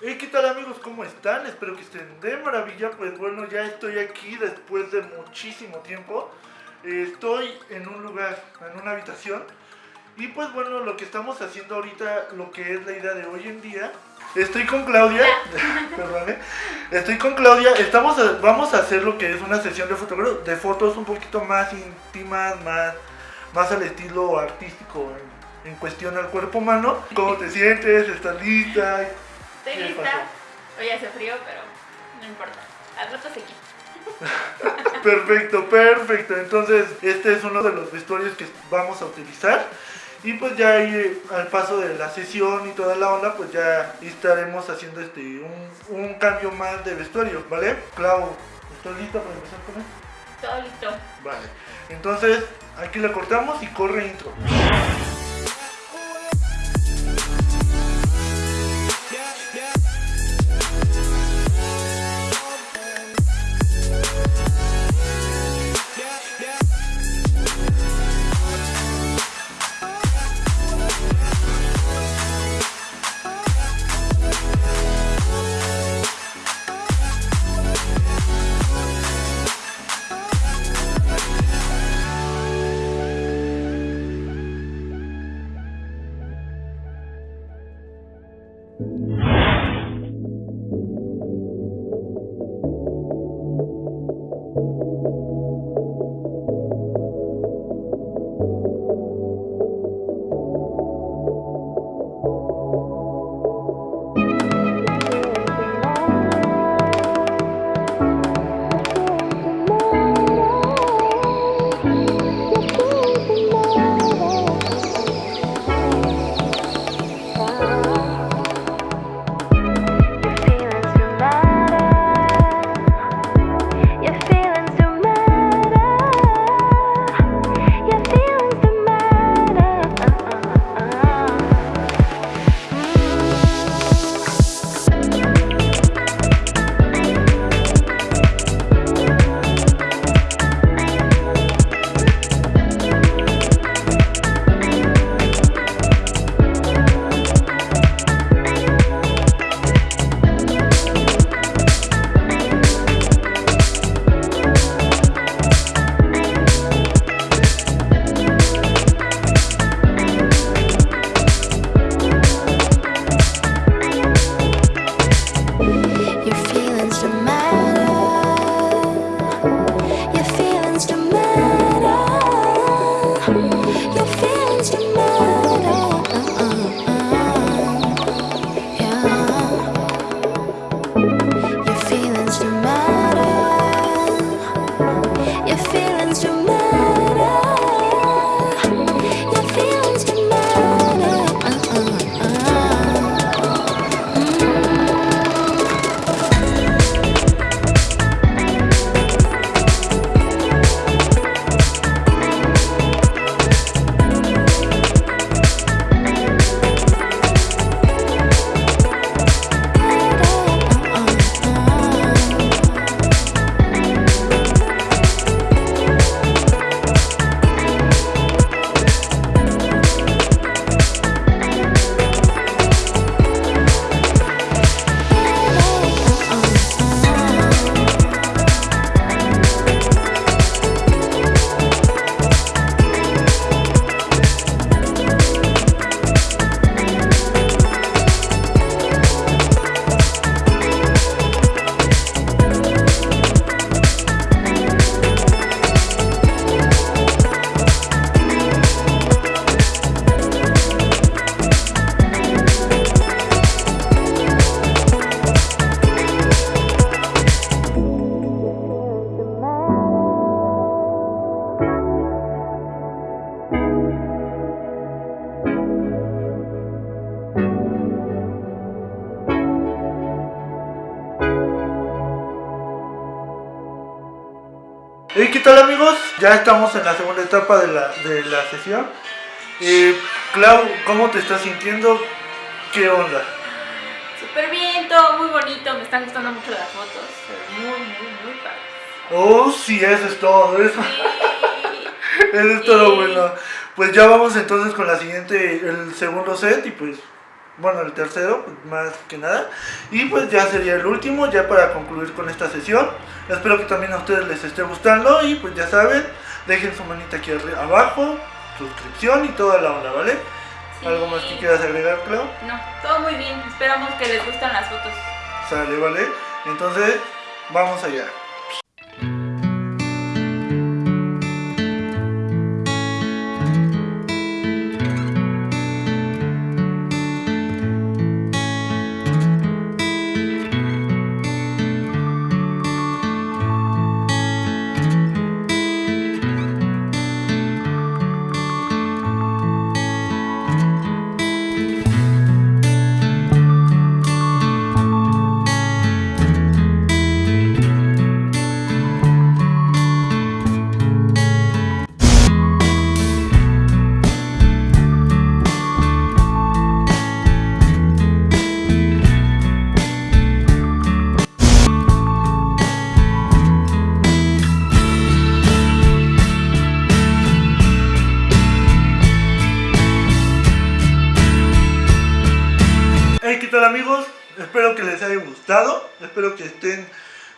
Hey, ¿qué tal amigos? ¿Cómo están? Espero que estén de maravilla. Pues bueno, ya estoy aquí después de muchísimo tiempo. Eh, estoy en un lugar, en una habitación. Y pues bueno, lo que estamos haciendo ahorita, lo que es la idea de hoy en día. Estoy con Claudia, perdón, estoy con Claudia, estamos vamos a hacer lo que es una sesión de, de fotos un poquito más íntimas, más, más al estilo artístico en, en cuestión al cuerpo humano. ¿Cómo te sientes? ¿Estás lista? Estoy lista. Hoy hace frío, pero no importa. Al rato se quita. perfecto, perfecto. Entonces, este es uno de los vestuarios que vamos a utilizar. Y pues ya ahí al paso de la sesión y toda la onda, pues ya estaremos haciendo este un, un cambio más de vestuario, ¿vale? Clau, ¿estás lista para empezar con esto? Todo listo. Vale. Entonces, aquí le cortamos y corre intro. Your feelings you matter ¿Y qué tal amigos? Ya estamos en la segunda etapa de la, de la sesión. Eh, Clau, ¿cómo te estás sintiendo? ¿Qué onda? Súper bien, todo muy bonito, me están gustando mucho las fotos. Muy, muy, muy padre. Oh, sí, eso es todo, eso. eso es todo bueno. Pues ya vamos entonces con la siguiente, el segundo set y pues bueno, el tercero, pues, más que nada. Y pues ya sería el último, ya para concluir con esta sesión. Espero que también a ustedes les esté gustando y pues ya saben, dejen su manita aquí abajo, suscripción y toda la onda, ¿vale? ¿Algo más que quieras agregar, Clau? No, todo muy bien. Esperamos que les gusten las fotos. Sale, ¿vale? Entonces, vamos allá. Amigos? Espero que les haya gustado, espero que estén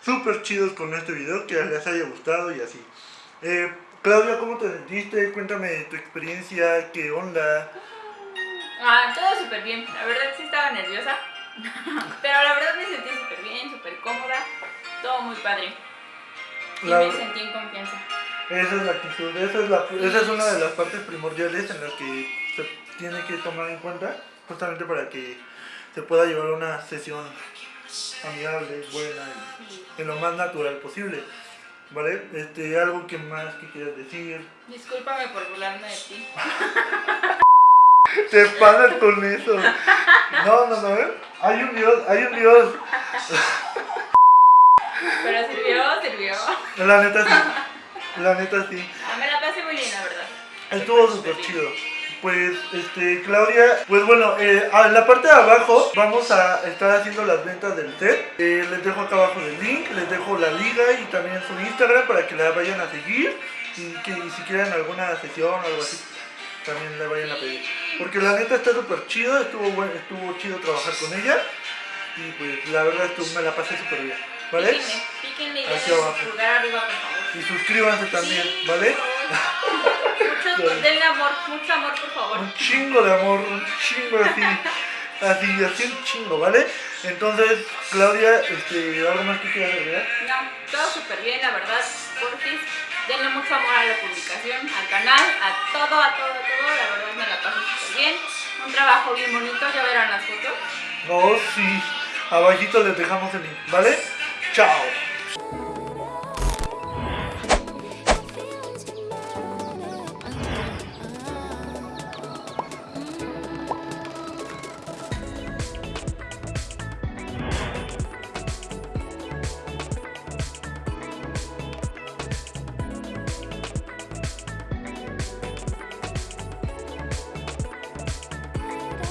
súper chidos con este video, que les haya gustado y así. Eh, Claudia, ¿cómo te sentiste? Cuéntame tu experiencia, qué onda. Ah, todo súper bien, la verdad sí estaba nerviosa, pero la verdad me sentí súper bien, súper cómoda, todo muy padre. Y me sentí en confianza. Esa es la actitud, esa es, la, esa es una de las partes primordiales en las que se tiene que tomar en cuenta, justamente para que se pueda llevar una sesión amigable, buena y en lo más natural posible. ¿Vale? Este, algo que más que quieras decir. Discúlpame por burlarme de ti. Te pasas con eso. No, no, no, ¿eh? Hay un Dios, hay un Dios. Pero sirvió, sirvió. La neta sí. La neta sí. A me la pasé muy bien, la verdad. Estuvo súper chido pues este Claudia, pues bueno, eh, en la parte de abajo vamos a estar haciendo las ventas del set. Eh, les dejo acá abajo el link, les dejo la liga y también su Instagram para que la vayan a seguir y que si quieren alguna sesión o algo así también la vayan a pedir. Porque la neta está súper chido, estuvo bueno, estuvo chido trabajar con ella y pues la verdad estuvo, me la pasé súper bien. ¿Vale? Píquenle, píquenle abajo. arriba, por favor. Y suscríbanse también, ¿vale? denle amor, mucho amor, por favor. Un chingo de amor, un chingo así. Así, así un chingo, ¿vale? Entonces, Claudia, este, ¿algo más que quieras agregar? No, todo súper bien, la verdad. Porfis, denle mucho amor a la publicación, al canal, a todo, a todo, a todo. La verdad me la paso súper bien. Un trabajo bien bonito, ya verán las fotos. Oh, sí. Abajito les dejamos el link, ¿vale? Chao.